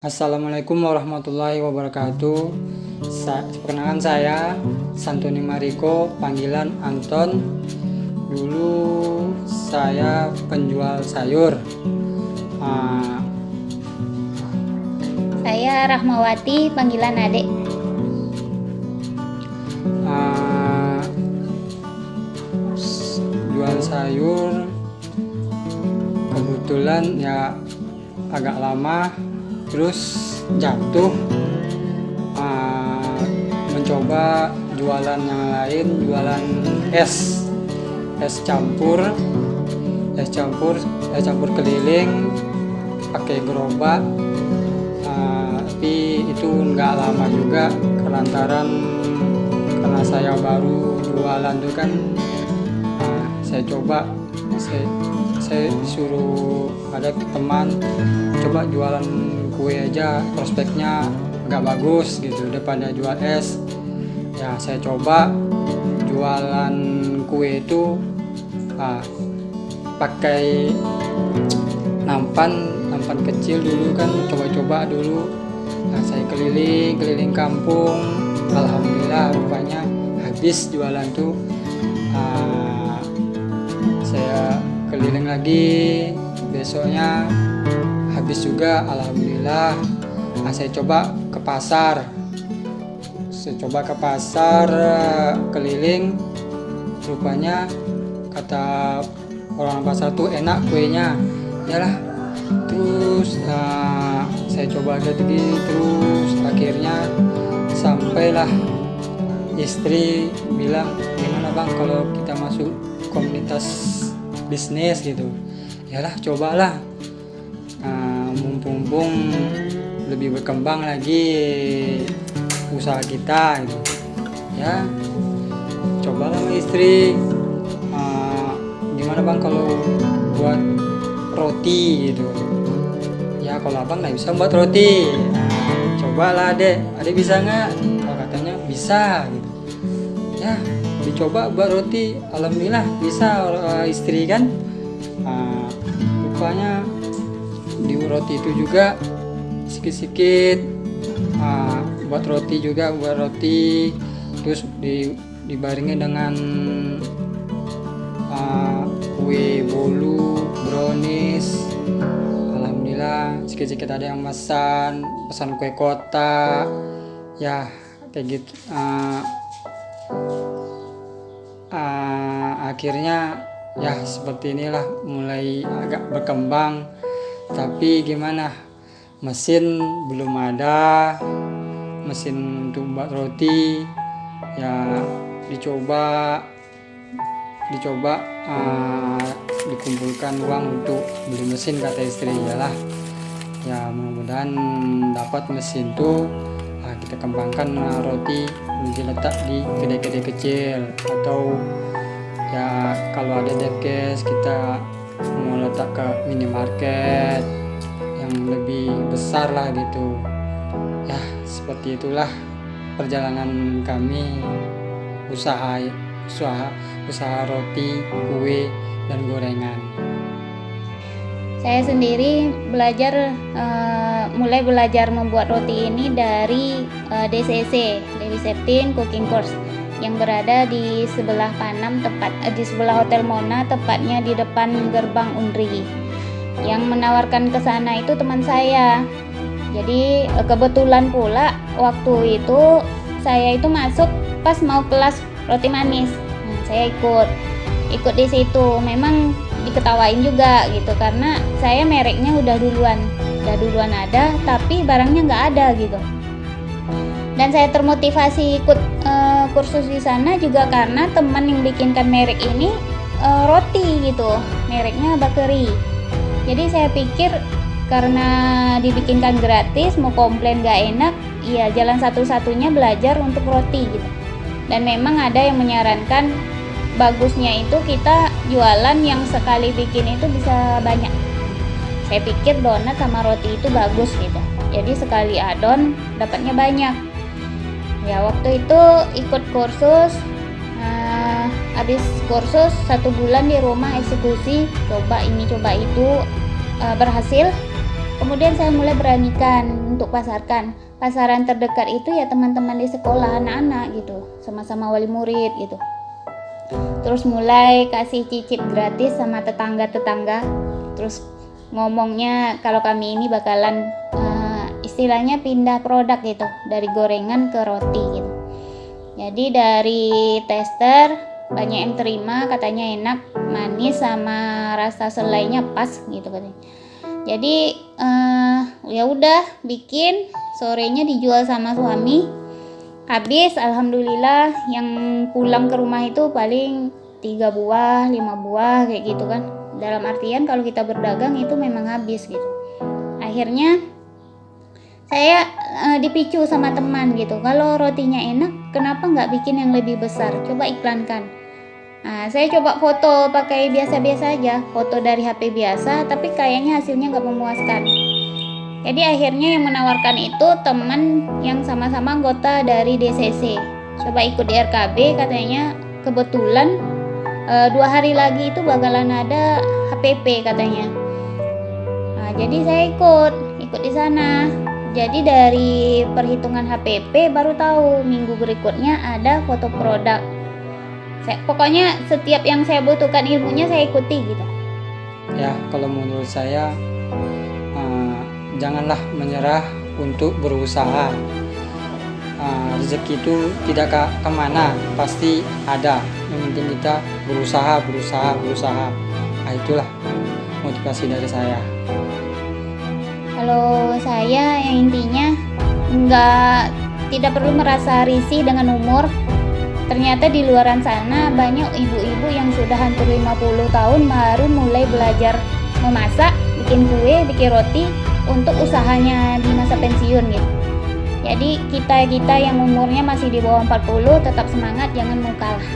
Assalamualaikum warahmatullahi wabarakatuh. Sa Perkenalkan saya Santuni Mariko Panggilan Anton. Dulu saya penjual sayur. Uh, Saya Rahmawati Panggilan Adek uh, Jual sayur Kebetulan ya agak lama terus jatuh uh, mencoba jualan yang lain jualan es es campur es campur es campur keliling pakai gerobak uh, tapi itu nggak lama juga kelantaran karena saya baru jualan tuh kan uh, saya coba saya, saya suruh ada teman coba jualan kue aja prospeknya agak bagus gitu daripada jual es. Ya saya coba jualan kue itu ah, pakai nampan nampan kecil dulu kan coba-coba dulu. Nah saya keliling keliling kampung. Alhamdulillah rupanya habis jualan tuh ah, saya keliling lagi. Besoknya habis juga alhamdulillah. Nah, saya coba ke pasar. Saya coba ke pasar keliling. Rupanya kata orang pasar tuh enak kuenya. Yalah terus nah, saya coba lagi terus akhirnya sampailah istri bilang gimana bang kalau kita masuk komunitas bisnis gitu? Yalah cobalah mumpung-mumpung lebih berkembang lagi usaha kita gitu. Ya cobalah sama istri. Uh, gimana bang kalau buat roti gitu? Ya kalau abang nggak bisa buat roti. Nah, cobalah adek. Adek bisa nggak? Kalau katanya bisa gitu. Ya dicoba buat roti. Alhamdulillah bisa uh, istri kan. Uh, rupanya di roti itu juga sedikit-sedikit uh, buat roti juga buat roti. Terus di dibaringin dengan uh, kue bolu brownies. Alhamdulillah sedikit-sedikit ada yang pesan pesan kue kota. Ya kayak gitu uh, uh, akhirnya ya seperti inilah mulai agak berkembang tapi gimana? Mesin belum ada mesin untuk buat roti ya dicoba dicoba uh, dikumpulkan uang untuk beli mesin kata istri lah ya mudah-mudahan dapat mesin tuh uh, kita kembangkan uh, roti diletak di kedai-kedai kecil. Atau ya kalau ada depkes kita mau letak ke minimarket yang lebih besar lah gitu. Ya seperti itulah perjalanan kami. Usaha usaha usaha roti kue dan gorengan. Saya sendiri belajar uh, mulai belajar membuat roti ini dari uh, DCC Dewi Septin Cooking Course yang berada di sebelah Panam tepat eh, di sebelah Hotel Mona tepatnya di depan gerbang Unri. Yang menawarkan ke sana itu teman saya. Jadi eh, kebetulan pula waktu itu saya itu masuk pas mau kelas roti manis. Nah, saya ikut ikut di situ. Memang diketawain juga gitu karena saya mereknya udah duluan udah duluan ada tapi barangnya nggak ada gitu dan saya termotivasi ikut uh, kursus di sana juga karena teman yang bikinkan merek ini uh, roti gitu. Mereknya bakery. Jadi saya pikir karena dibikinkan gratis mau komplain gak enak iya jalan satu-satunya belajar untuk roti gitu. Dan memang ada yang menyarankan bagusnya itu kita jualan yang sekali bikin itu bisa banyak. Saya pikir donat sama roti itu bagus gitu. Jadi sekali adon dapatnya banyak ya waktu itu ikut kursus uh, habis kursus satu bulan di rumah eksekusi coba ini coba itu uh, berhasil. Kemudian saya mulai beranikan untuk pasarkan. Pasaran terdekat itu ya teman-teman di sekolah anak-anak gitu sama-sama wali murid gitu. Terus mulai kasih cicip gratis sama tetangga-tetangga. Terus ngomongnya kalau kami ini bakalan istilahnya pindah produk gitu dari gorengan ke roti gitu. Jadi dari tester banyak yang terima katanya enak manis sama rasa selainya pas gitu katanya. Jadi uh, ya udah bikin sorenya dijual sama suami. Habis alhamdulillah yang pulang ke rumah itu paling tiga buah lima buah kayak gitu kan. Dalam artian kalau kita berdagang itu memang habis gitu. Akhirnya saya uh, dipicu sama teman gitu kalau rotinya enak kenapa nggak bikin yang lebih besar coba iklankan Nah, saya coba foto pakai biasa-biasa aja, foto dari HP biasa, tapi kayaknya hasilnya nggak memuaskan. Jadi akhirnya yang menawarkan itu teman yang sama-sama anggota dari DCC. Coba ikut di RKB, katanya kebetulan e, dua hari lagi itu bakalan ada HPP katanya. Nah, jadi saya ikut, ikut di sana. Jadi dari perhitungan HPP baru tahu minggu berikutnya ada foto produk. Saya, pokoknya setiap yang saya butuhkan ilmunya saya ikuti gitu. Ya kalau menurut saya uh, janganlah menyerah untuk berusaha. Uh, rezeki itu tidak ke ke mana pasti ada. Yang penting kita berusaha berusaha berusaha. Nah, itulah motivasi dari saya kalau saya yang intinya nggak tidak perlu merasa risih dengan umur Ternyata di luaran sana banyak ibu-ibu yang sudah hampir 50 tahun baru mulai belajar memasak, bikin kue, bikin roti untuk usahanya di masa pensiun gitu. Jadi kita-kita yang umurnya masih di bawah 40 tetap semangat jangan mau kalah.